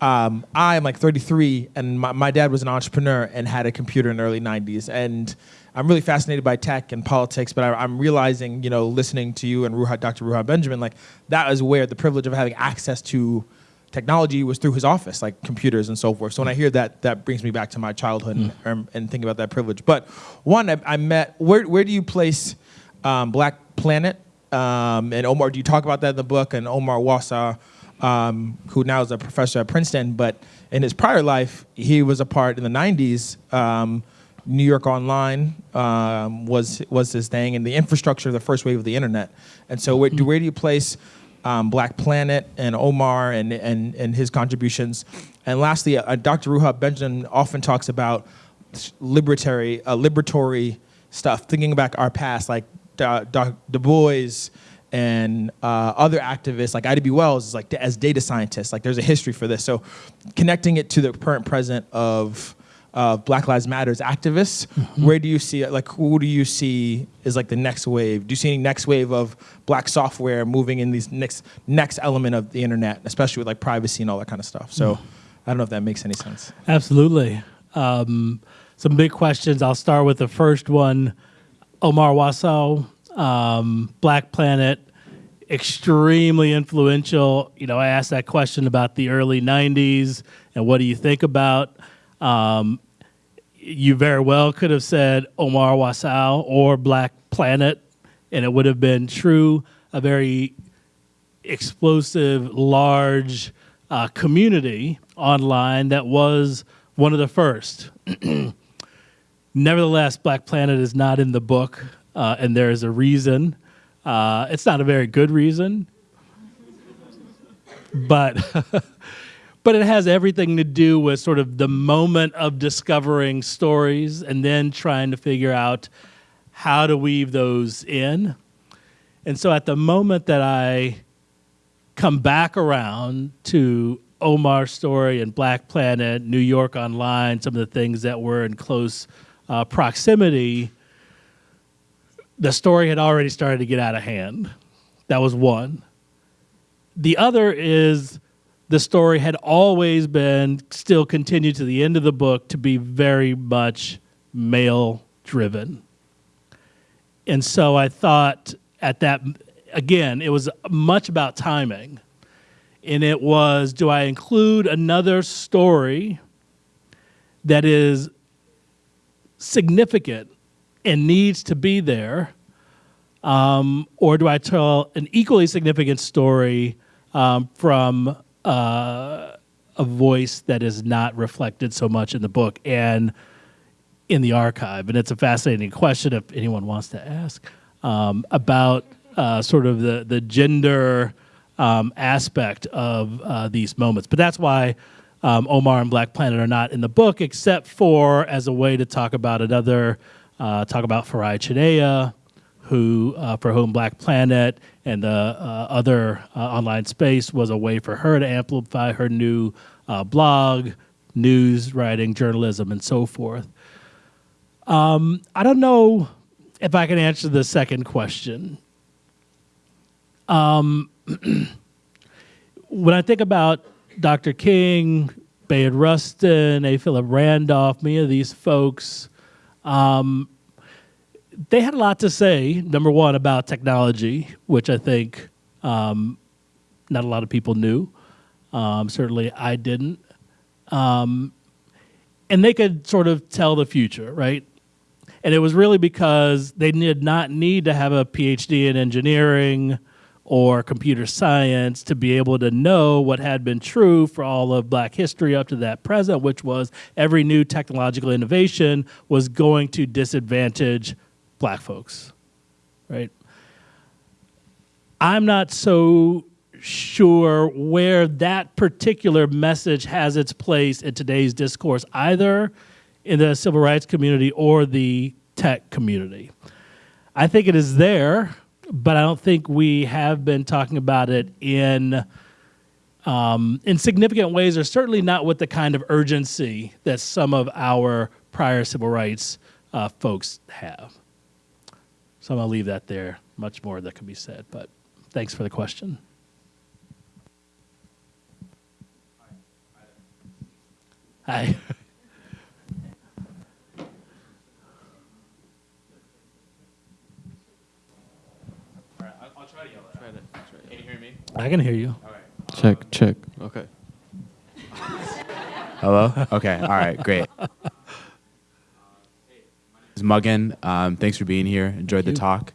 um, i'm like 33 and my, my dad was an entrepreneur and had a computer in the early 90s and i'm really fascinated by tech and politics but I, i'm realizing you know listening to you and Ruha, dr ruha benjamin like that is where the privilege of having access to technology was through his office like computers and so forth. So when i hear that that brings me back to my childhood and, and, and think about that privilege. But one i, I met where, where do you place um, black planet um, and Omar, do you talk about that in the book? And Omar Wasow, um, who now is a professor at Princeton, but in his prior life, he was a part in the 90s. Um, New York Online um, was was his thing, and the infrastructure of the first wave of the internet. And so, where, do, where do you place um, Black Planet and Omar and, and, and his contributions? And lastly, uh, Dr. Ruha Benjamin often talks about libertary, uh, liberatory stuff, thinking back our past, like Du Bois and uh, other activists like Ida B. Wells is like as data scientists. Like there's a history for this. So connecting it to the current present of uh, Black Lives Matters activists, where do you see? Like who do you see is like the next wave? Do you see any next wave of black software moving in these next next element of the internet, especially with like privacy and all that kind of stuff? So I don't know if that makes any sense. Absolutely. Um, some big questions. I'll start with the first one. Omar Wasow, um, Black Planet, extremely influential. You know, I asked that question about the early 90s and what do you think about? Um, you very well could have said Omar Wasow or Black Planet, and it would have been true. A very explosive, large uh, community online that was one of the first. Nevertheless, Black Planet is not in the book, uh, and there is a reason. Uh, it's not a very good reason, but but it has everything to do with sort of the moment of discovering stories and then trying to figure out how to weave those in. And so, at the moment that I come back around to Omar's story and Black Planet, New York Online, some of the things that were in close uh, proximity, the story had already started to get out of hand. That was one. The other is the story had always been, still continued to the end of the book, to be very much male driven. And so I thought at that, again, it was much about timing. And it was do I include another story that is significant and needs to be there? Um, or do I tell an equally significant story um, from uh, a voice that is not reflected so much in the book and in the archive? And it's a fascinating question if anyone wants to ask um, about uh, sort of the, the gender um, aspect of uh, these moments. But that's why um, Omar and Black Planet are not in the book, except for as a way to talk about another, uh, talk about Farai Chideya, who, uh, for whom Black Planet and the uh, other uh, online space was a way for her to amplify her new uh, blog, news writing, journalism, and so forth. Um, I don't know if I can answer the second question. Um, when I think about Dr. King, Bayard Rustin, A. Philip Randolph, many of these folks, um, they had a lot to say, number one, about technology, which I think um, not a lot of people knew. Um, certainly I didn't. Um, and they could sort of tell the future, right? And it was really because they did not need to have a PhD in engineering or computer science to be able to know what had been true for all of black history up to that present, which was every new technological innovation was going to disadvantage black folks, right? I'm not so sure where that particular message has its place in today's discourse, either in the civil rights community or the tech community. I think it is there, but I don't think we have been talking about it in um, in significant ways or certainly not with the kind of urgency that some of our prior civil rights uh, folks have. So I'm to leave that there. Much more that could be said, but thanks for the question. Hi. I'll try to yell that. Can you hear me? I can hear you. All right. Check, check. Okay. Hello? Okay, all right, great. It's Muggin. Um, thanks for being here. Enjoyed the you. talk.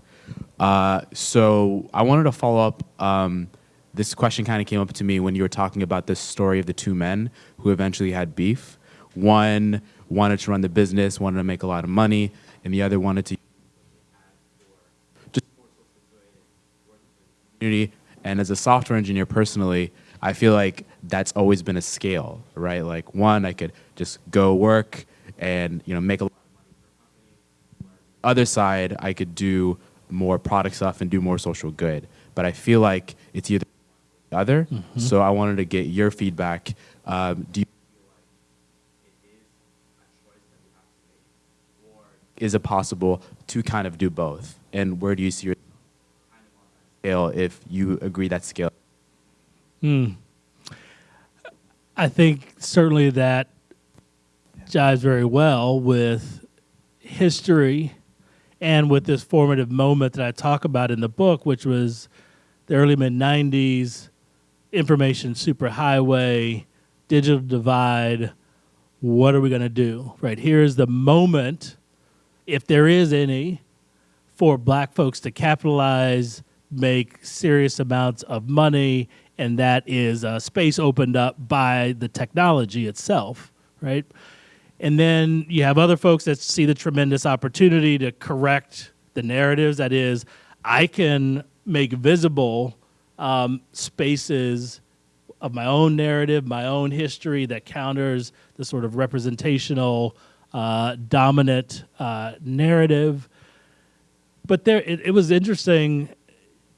Uh, so I wanted to follow up. Um, this question kind of came up to me when you were talking about the story of the two men who eventually had beef. One wanted to run the business, wanted to make a lot of money, and the other wanted to community. And as a software engineer personally, I feel like that's always been a scale, right? Like one, I could just go work and you know make a lot of money. Other side, I could do more product stuff and do more social good. But I feel like it's either or the other. So I wanted to get your feedback. Um, do you is it possible to kind of do both? And where do you see your scale if you agree that scale? Hmm. I think certainly that jives very well with history and with this formative moment that I talk about in the book, which was the early mid 90s, information superhighway, digital divide. What are we going to do? Right here's the moment, if there is any, for black folks to capitalize, make serious amounts of money, and that is a space opened up by the technology itself, right? And then you have other folks that see the tremendous opportunity to correct the narratives. That is, I can make visible um, spaces of my own narrative, my own history that counters the sort of representational, uh, dominant uh, narrative. But there, it, it was interesting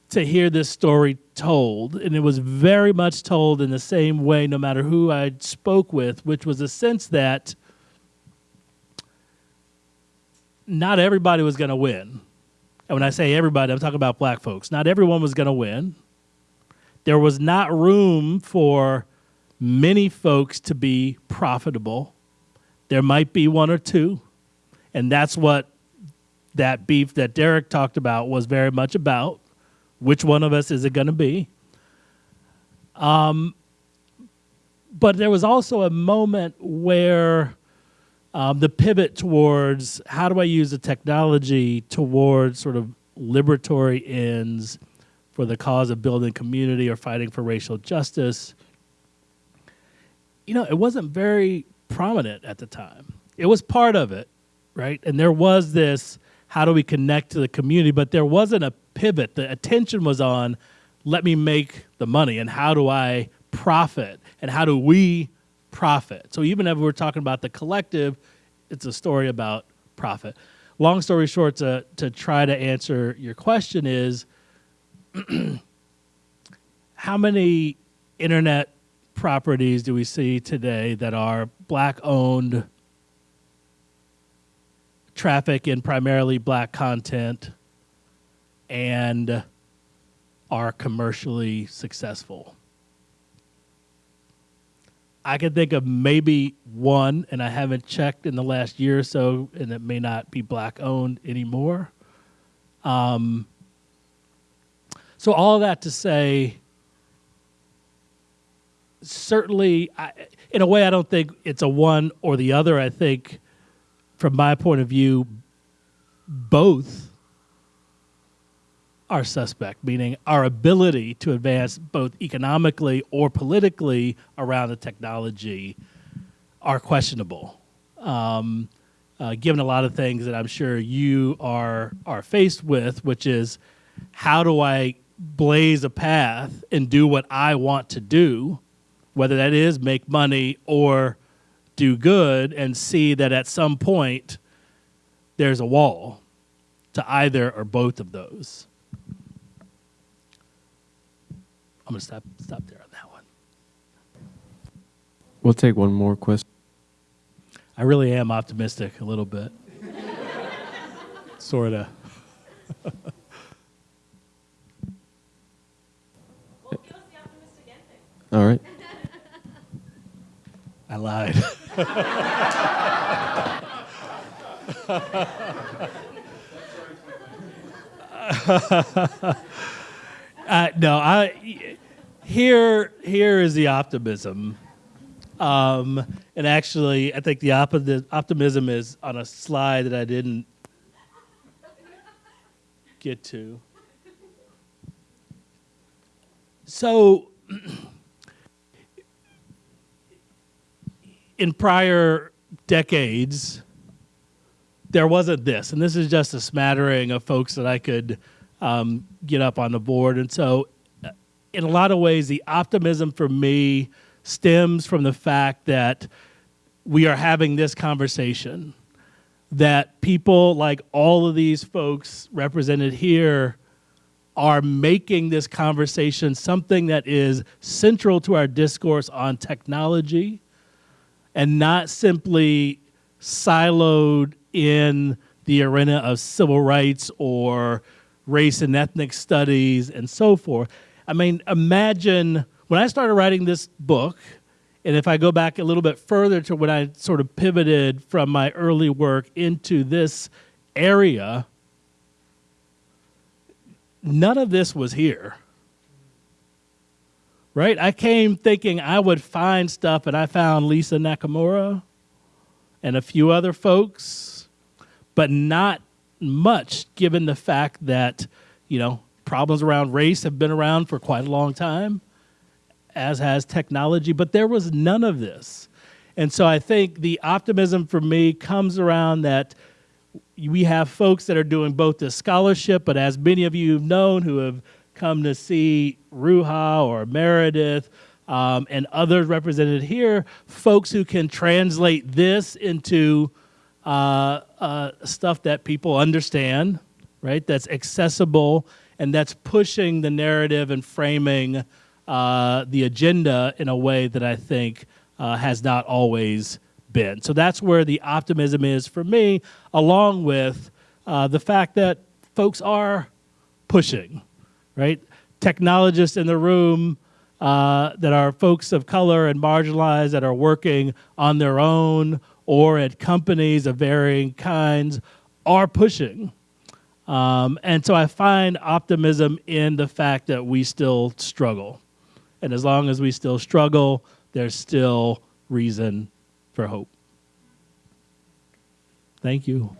to hear this story told, and it was very much told in the same way, no matter who I spoke with, which was a sense that not everybody was going to win. And when I say everybody, I'm talking about black folks. Not everyone was going to win. There was not room for many folks to be profitable. There might be one or two. And that's what that beef that Derek talked about was very much about. Which one of us is it going to be? Um, but there was also a moment where um, the pivot towards how do I use the technology towards sort of liberatory ends for the cause of building community or fighting for racial justice. You know, it wasn't very prominent at the time. It was part of it, right? And there was this how do we connect to the community, but there wasn't a pivot. The attention was on let me make the money and how do I profit and how do we profit. So even if we're talking about the collective, it's a story about profit. Long story short, to, to try to answer your question is how many internet properties do we see today that are black owned, traffic in primarily black content, and are commercially successful? I can think of maybe one, and I haven't checked in the last year or so, and it may not be black owned anymore. Um, so all that to say, certainly, I, in a way, I don't think it's a one or the other. I think, from my point of view, both are suspect, meaning our ability to advance both economically or politically around the technology are questionable. Um, uh, given a lot of things that I'm sure you are are faced with, which is how do I blaze a path and do what I want to do, whether that is make money or do good, and see that at some point there's a wall to either or both of those. I'm gonna stop stop there on that one. We'll take one more question. I really am optimistic a little bit. Sorta. All right. I lied. uh, no, I here here is the optimism. Um, and actually, I think the opti- optimism is on a slide that I didn't get to. So, in prior decades, there wasn't this, and this is just a smattering of folks that I could um, get up on the board. And so, uh, in a lot of ways, the optimism for me stems from the fact that we are having this conversation, that people like all of these folks represented here are making this conversation something that is central to our discourse on technology and not simply siloed in the arena of civil rights or race and ethnic studies and so forth. I mean, imagine when I started writing this book, and if I go back a little bit further to when I sort of pivoted from my early work into this area, none of this was here. Right? I came thinking I would find stuff, and I found Lisa Nakamura and a few other folks, but not much given the fact that, you know, problems around race have been around for quite a long time, as has technology, but there was none of this. And so I think the optimism for me comes around that we have folks that are doing both the scholarship, but as many of you have known who have come to see Ruha or Meredith um, and others represented here, folks who can translate this into uh, uh, stuff that people understand, right? That's accessible and that's pushing the narrative and framing uh, the agenda in a way that I think uh, has not always been. So that's where the optimism is for me, along with uh, the fact that folks are pushing, right? Technologists in the room uh, that are folks of color and marginalized that are working on their own or at companies of varying kinds are pushing. Um, and so I find optimism in the fact that we still struggle. And as long as we still struggle, there's still reason for hope. Thank you.